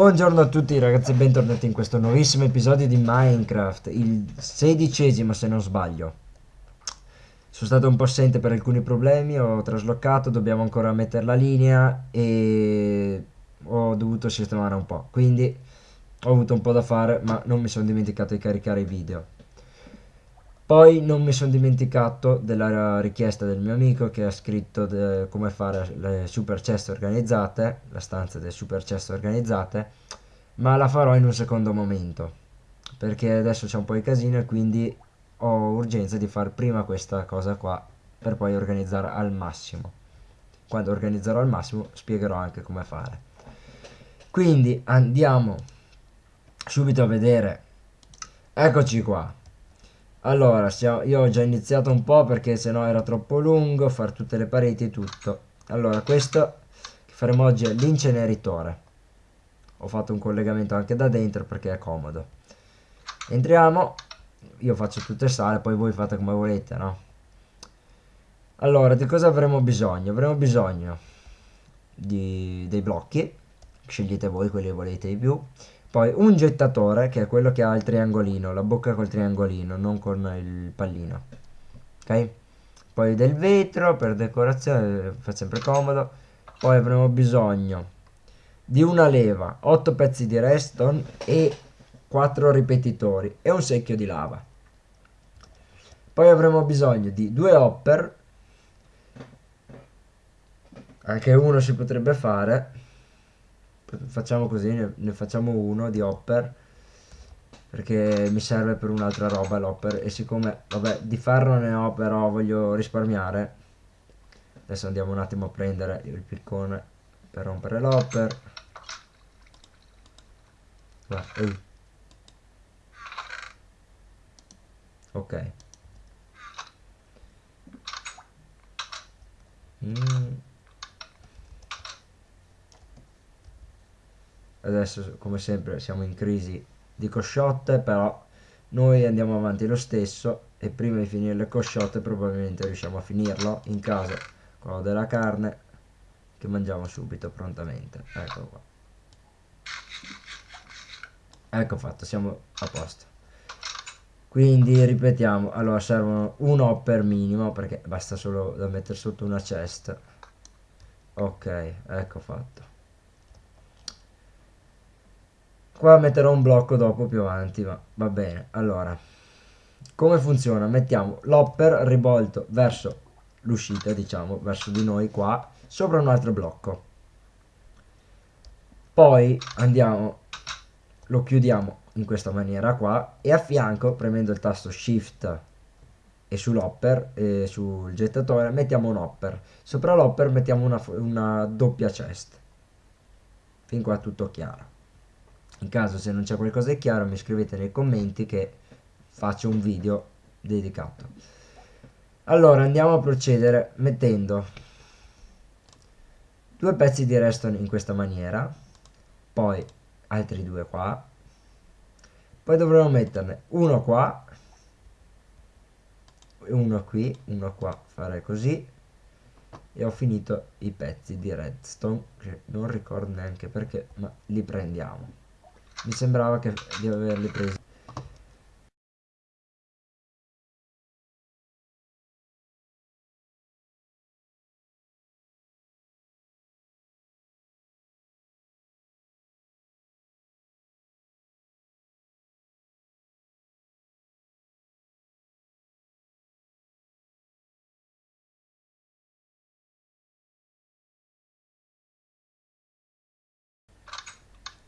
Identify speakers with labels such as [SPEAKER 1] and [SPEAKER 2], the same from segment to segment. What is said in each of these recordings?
[SPEAKER 1] Buongiorno a tutti ragazzi e bentornati in questo nuovissimo episodio di Minecraft, il sedicesimo se non sbaglio. Sono stato un po' assente per alcuni problemi, ho traslocato, dobbiamo ancora mettere la linea e ho dovuto sistemare un po', quindi ho avuto un po' da fare ma non mi sono dimenticato di caricare i video. Poi non mi sono dimenticato della richiesta del mio amico che ha scritto come fare le super chest organizzate, la stanza delle super chest organizzate, ma la farò in un secondo momento, perché adesso c'è un po' di casino e quindi ho urgenza di fare prima questa cosa qua per poi organizzare al massimo. Quando organizzerò al massimo spiegherò anche come fare. Quindi andiamo subito a vedere. Eccoci qua. Allora, io ho già iniziato un po' perché sennò era troppo lungo fare tutte le pareti e tutto. Allora, questo che faremo oggi è l'inceneritore. Ho fatto un collegamento anche da dentro perché è comodo. Entriamo, io faccio tutte sale, poi voi fate come volete, no? Allora, di cosa avremo bisogno? Avremo bisogno di, dei blocchi, scegliete voi quelli che volete di più poi un gettatore, che è quello che ha il triangolino, la bocca col triangolino, non con il pallino. Ok? Poi del vetro per decorazione, fa sempre comodo. Poi avremo bisogno di una leva, 8 pezzi di redstone e 4 ripetitori e un secchio di lava. Poi avremo bisogno di due hopper, anche uno si potrebbe fare, facciamo così, ne, ne, facciamo uno di hopper perché mi serve per un'altra roba l'hopper e siccome, vabbè, di ferro ne ho però voglio risparmiare adesso andiamo un attimo a prendere il piccone per rompere l'hopper. Ok. Mm. Adesso come sempre siamo in crisi di cosciotte però noi andiamo avanti lo stesso e prima di finire le cosciotte probabilmente riusciamo a finirlo in casa quello della carne che mangiamo subito prontamente. Ecco qua. Ecco fatto siamo a posto. Quindi ripetiamo allora servono un hopper minimo perché basta solo da mettere sotto una chest ok ecco fatto Qua metterò un blocco dopo più avanti, ma va bene. Allora, come funziona? Mettiamo l'hopper rivolto verso l'uscita, diciamo, verso di noi qua, sopra un altro blocco. Poi andiamo, lo chiudiamo in questa maniera qua e a fianco, premendo il tasto Shift e sull'hopper e sul gettatore mettiamo un hopper. Sopra l'hopper mettiamo una, una doppia chest. Fin qua tutto chiaro in caso se non c'è qualcosa di chiaro mi scrivete nei commenti che faccio un video dedicato. Allora andiamo a procedere mettendo due pezzi di redstone in questa maniera poi altri due qua poi dovremo metterne uno qua uno qui uno qua fare così e ho finito i pezzi di redstone che non ricordo neanche perché ma li prendiamo mi sembrava che di averli presi.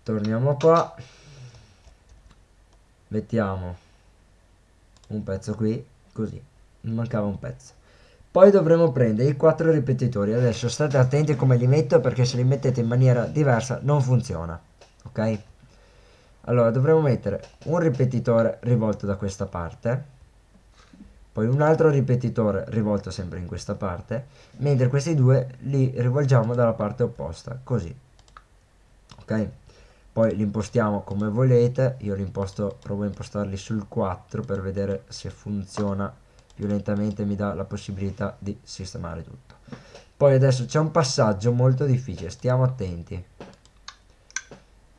[SPEAKER 1] Torniamo qua. Mettiamo un pezzo qui così. Mancava un pezzo. Poi dovremo prendere i quattro ripetitori. Adesso state attenti come li metto perché se li mettete in maniera diversa non funziona ok? Allora dovremo mettere un ripetitore rivolto da questa parte poi un altro ripetitore rivolto sempre in questa parte mentre questi due li rivolgiamo dalla parte opposta così ok poi li impostiamo come volete io li imposto provo a impostarli sul 4 per vedere se funziona. Più lentamente mi dà la possibilità di sistemare tutto. Poi adesso c'è un passaggio molto difficile stiamo attenti.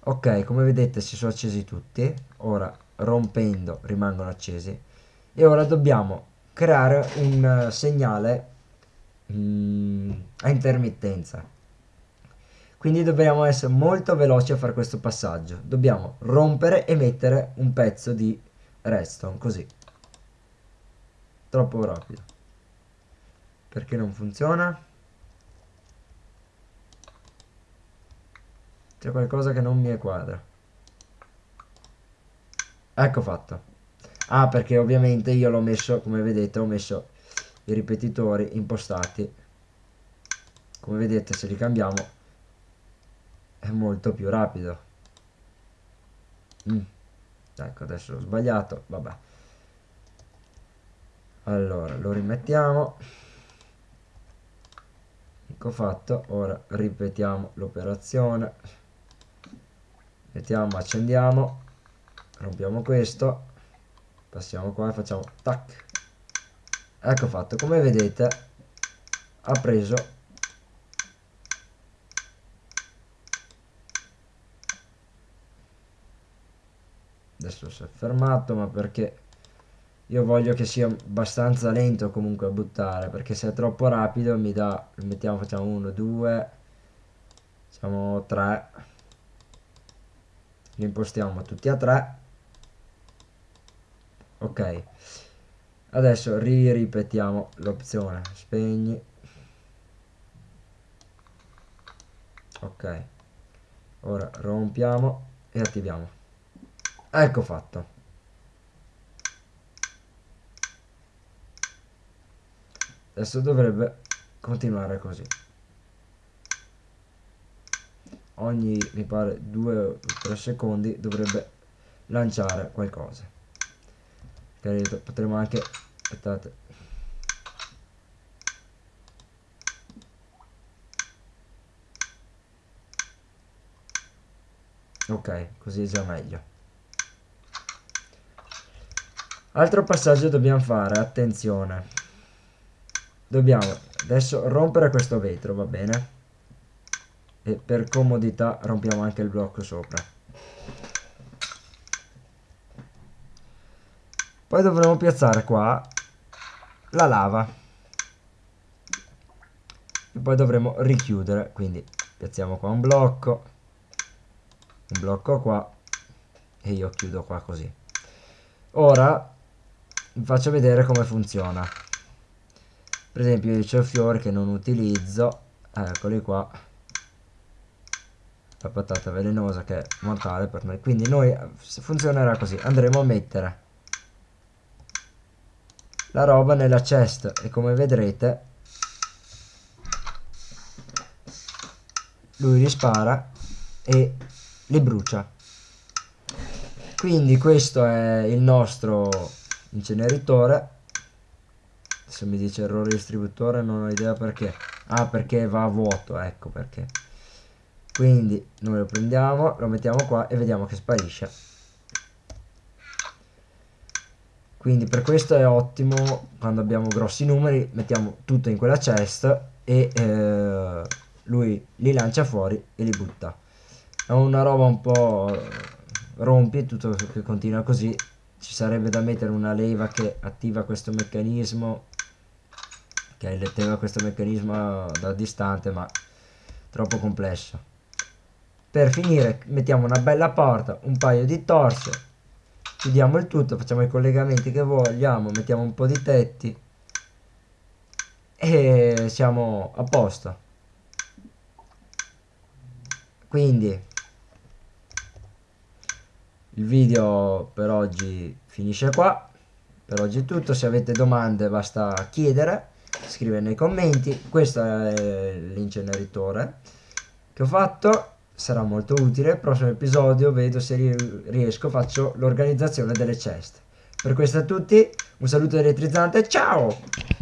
[SPEAKER 1] Ok come vedete si sono accesi tutti ora rompendo rimangono accesi. E ora dobbiamo creare un segnale mm, a intermittenza quindi dobbiamo essere molto veloci a fare questo passaggio. Dobbiamo rompere e mettere un pezzo di redstone così. Troppo rapido. Perché non funziona? C'è qualcosa che non mi quadra. Ecco fatto. Ah perché ovviamente io l'ho messo come vedete ho messo i ripetitori impostati. Come vedete se li cambiamo è molto più rapido. Mm. ecco adesso ho sbagliato. Vabbè. Allora lo rimettiamo. Ecco fatto. Ora ripetiamo l'operazione. Mettiamo accendiamo. Rompiamo questo. Passiamo qua e facciamo tac. Ecco fatto. Come vedete ha preso adesso si è fermato ma perché io voglio che sia abbastanza lento comunque a buttare perché se è troppo rapido mi dà mettiamo facciamo 1 2 facciamo 3 li impostiamo tutti a 3 ok. Adesso ri ripetiamo l'opzione. Spegni. Ok. Ora rompiamo e attiviamo ecco fatto. Adesso dovrebbe continuare così. Ogni mi pare 2 o 3 secondi dovrebbe lanciare qualcosa. Potremo anche aspettate. Ok così è già meglio altro passaggio dobbiamo fare attenzione. Dobbiamo adesso rompere questo vetro va bene? E per comodità rompiamo anche il blocco sopra. Poi dovremo piazzare qua la lava. E poi dovremo richiudere quindi piazziamo qua un blocco un blocco qua e io chiudo qua così. Ora vi faccio vedere come funziona. Per esempio io c'ho fiori che non utilizzo. Eccoli qua. La patata velenosa che è mortale per noi. Quindi noi funzionerà così andremo a mettere la roba nella chest. E come vedrete lui li spara e li brucia. Quindi questo è il nostro inceneritore se mi dice errore distributore non ho idea perché. Ah perché va a vuoto ecco perché. Quindi noi lo prendiamo lo mettiamo qua e vediamo che sparisce. Quindi per questo è ottimo quando abbiamo grossi numeri mettiamo tutto in quella chest e eh, lui li lancia fuori e li butta. È una roba un po' rompi tutto che continua così ci sarebbe da mettere una leva che attiva questo meccanismo che attiva questo meccanismo da distante ma troppo complesso. Per finire mettiamo una bella porta un paio di torce chiudiamo il tutto facciamo i collegamenti che vogliamo mettiamo un po' di tetti e siamo a posto. Quindi il video per oggi finisce qua. Per oggi è tutto. Se avete domande basta chiedere scrivere nei commenti. Questo è l'inceneritore che ho fatto. Sarà molto utile. Prossimo episodio vedo se riesco faccio l'organizzazione delle ceste. Per questo a tutti un saluto elettrizzante. Ciao